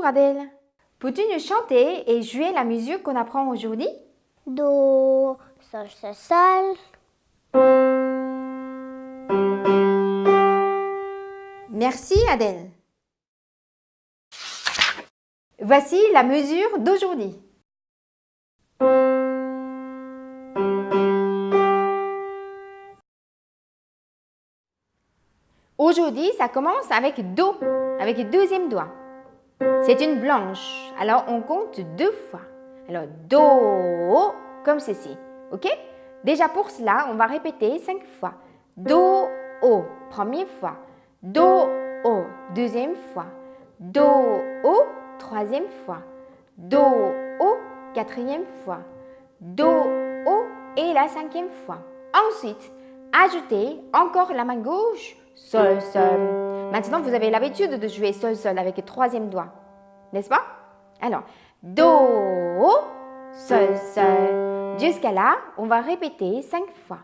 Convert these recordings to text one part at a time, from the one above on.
Bonjour Adèle. Peux-tu nous chanter et jouer la musique qu'on apprend aujourd'hui? Do, sol, sol, sol. Merci Adèle. Voici la mesure d'aujourd'hui. Aujourd'hui, ça commence avec Do, avec le deuxième doigt. C'est une blanche, alors on compte deux fois. Alors Do, comme ceci, ok? Déjà pour cela, on va répéter cinq fois. Do, O, première fois. Do, O, deuxième fois. Do, O, troisième fois. Do, O, quatrième fois. Do, O et la cinquième fois. Ensuite, ajoutez encore la main gauche, Sol, Sol. Maintenant, vous avez l'habitude de jouer Sol, Sol avec le troisième doigt, n'est-ce pas? Alors, Do, Sol, Sol. Jusqu'à là, on va répéter cinq fois.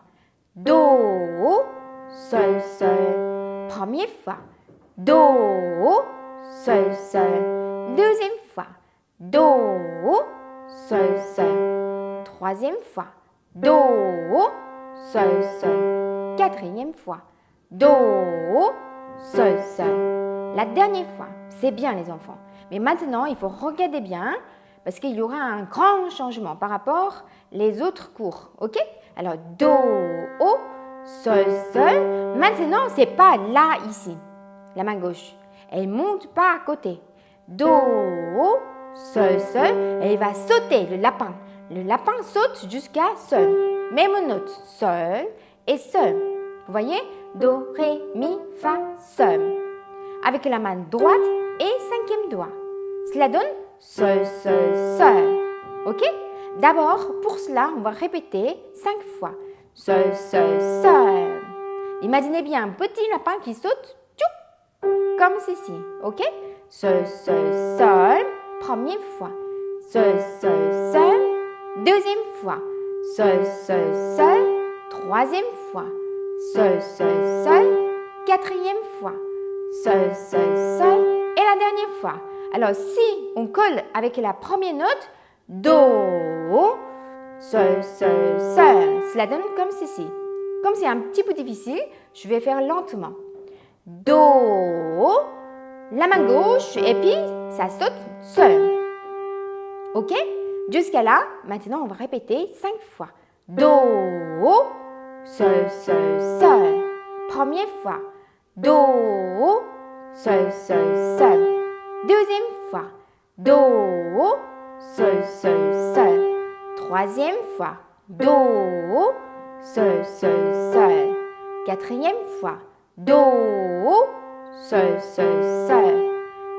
Do, Sol, Sol. Première fois. Do, Sol, Sol. Deuxième fois. Do, Sol, Sol. Troisième fois. Do, Sol, Sol. Quatrième fois. Do, Sol, Sol. La dernière fois. C'est bien les enfants. Mais maintenant, il faut regarder bien parce qu'il y aura un grand changement par rapport les autres cours. Ok? Alors, Do, O, Sol, Sol. Maintenant, c'est pas là, ici, la main gauche. Elle monte pas à côté. Do, O, Sol, Sol. Elle va sauter, le lapin. Le lapin saute jusqu'à Sol. Même note, Sol et Sol. Vous voyez? Do, Ré, Mi, Fa, Sol. Avec la main droite et cinquième doigt. Cela donne Sol, Sol, Sol. Ok? D'abord, pour cela, on va répéter cinq fois. Sol, Sol, Sol. Imaginez bien un petit lapin qui saute comme ceci. Ok? Sol, Sol, Sol. Première fois. Sol, Sol, Sol. Deuxième fois. Sol, Sol, Sol. Troisième fois. Sol, Sol, Sol. Quatrième fois. Sol, Sol, Sol. Et la dernière fois. Alors, si on colle avec la première note, Do, Sol, Sol, Sol, cela donne comme ceci. Comme c'est un petit peu difficile, je vais faire lentement. Do, la main gauche, et puis ça saute Sol. Ok? Jusqu'à là, maintenant on va répéter cinq fois. Do, Sol, Sol, Sol. Première fois. Do, Sol, Sol, Sol. Deuxième fois. Do, Sol, Sol, Sol. Troisième fois. Do, Sol, Sol, Sol. Quatrième fois. Do, Sol, Sol, Sol.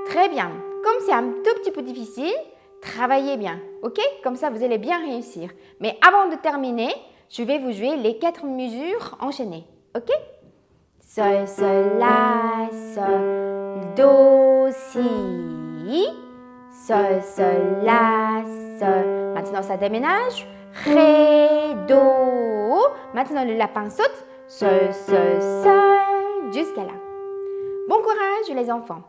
Très bien. Comme c'est un tout petit peu difficile, travaillez bien, ok? Comme ça, vous allez bien réussir. Mais avant de terminer, je vais vous jouer les quatre mesures enchaînées, ok? Sol, Sol, La, Sol, Do, Si. Sol, Sol, La, Sol. Maintenant, ça déménage. Ré, Do. Maintenant, le lapin saute. Sol, Sol, Sol. Jusqu'à là. Bon courage les enfants